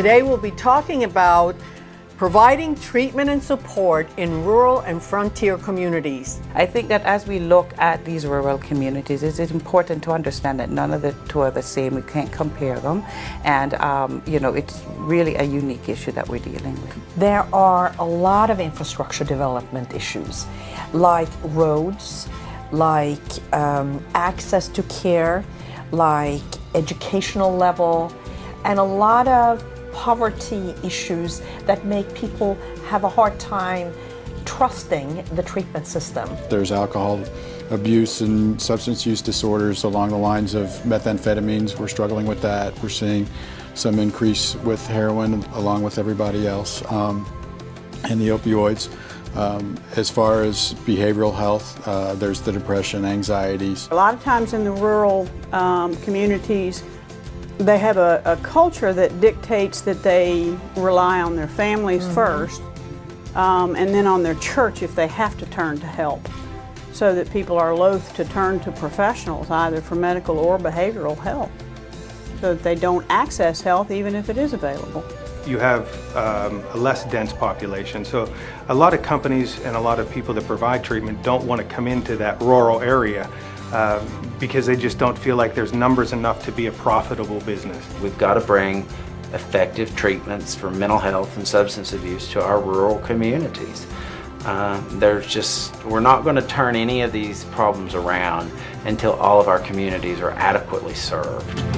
Today we'll be talking about providing treatment and support in rural and frontier communities. I think that as we look at these rural communities, it's important to understand that none of the two are the same. We can't compare them. And, um, you know, it's really a unique issue that we're dealing with. There are a lot of infrastructure development issues, like roads, like um, access to care, like educational level, and a lot of poverty issues that make people have a hard time trusting the treatment system. There's alcohol abuse and substance use disorders along the lines of methamphetamines. We're struggling with that. We're seeing some increase with heroin along with everybody else um, and the opioids. Um, as far as behavioral health, uh, there's the depression, anxieties. A lot of times in the rural um, communities, they have a, a, culture that dictates that they rely on their families mm -hmm. first um, and then on their church if they have to turn to help so that people are loath to turn to professionals either for medical or behavioral help so that they don't access health even if it is available. You have um, a less dense population so a lot of companies and a lot of people that provide treatment don't want to come into that rural area um, because they just don't feel like there's numbers enough to be a profitable business. We've got to bring effective treatments for mental health and substance abuse to our rural communities. Uh, there's just, we're not going to turn any of these problems around until all of our communities are adequately served.